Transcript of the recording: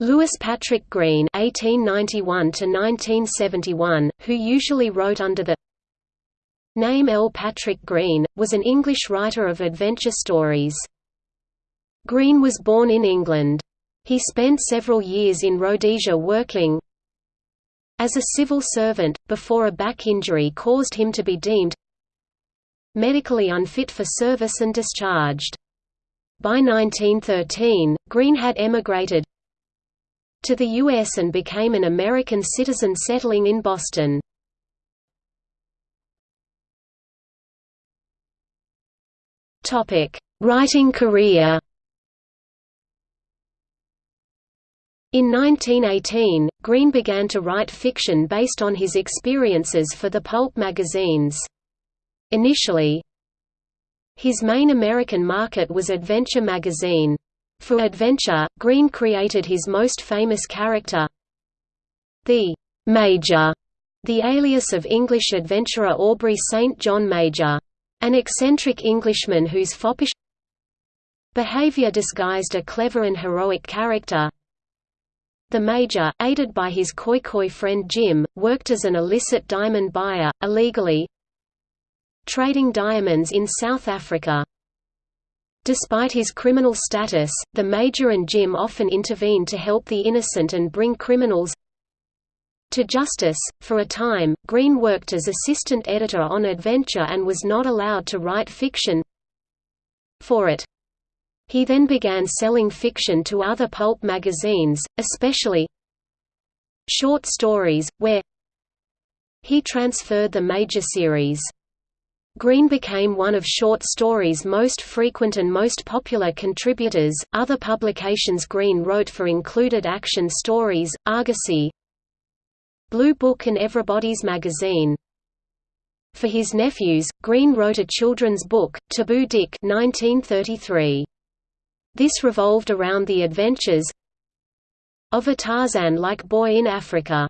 Louis Patrick Greene (1891–1971), who usually wrote under the name L. Patrick Greene, was an English writer of adventure stories. Greene was born in England. He spent several years in Rhodesia working as a civil servant, before a back injury caused him to be deemed medically unfit for service and discharged. By 1913, Greene had emigrated to the U.S. and became an American citizen settling in Boston. Writing career In 1918, Greene began to write fiction based on his experiences for the pulp magazines. Initially, his main American market was Adventure magazine. For Adventure, Greene created his most famous character, the Major, the alias of English adventurer Aubrey St. John Major. An eccentric Englishman whose foppish behavior disguised a clever and heroic character. The Major, aided by his Khoikhoi friend Jim, worked as an illicit diamond buyer, illegally trading diamonds in South Africa. Despite his criminal status, the Major and Jim often intervene to help the innocent and bring criminals to justice. For a time, Greene worked as assistant editor on Adventure and was not allowed to write fiction for it. He then began selling fiction to other pulp magazines, especially short stories, where he transferred the major series. Greene became one of short stories' most frequent and most popular contributors. Other publications Greene wrote for included Action Stories, Argosy, Blue Book, and Everybody's Magazine. For his nephews, Greene wrote a children's book, Taboo Dick 1933. This revolved around the adventures of a Tarzan-like boy in Africa.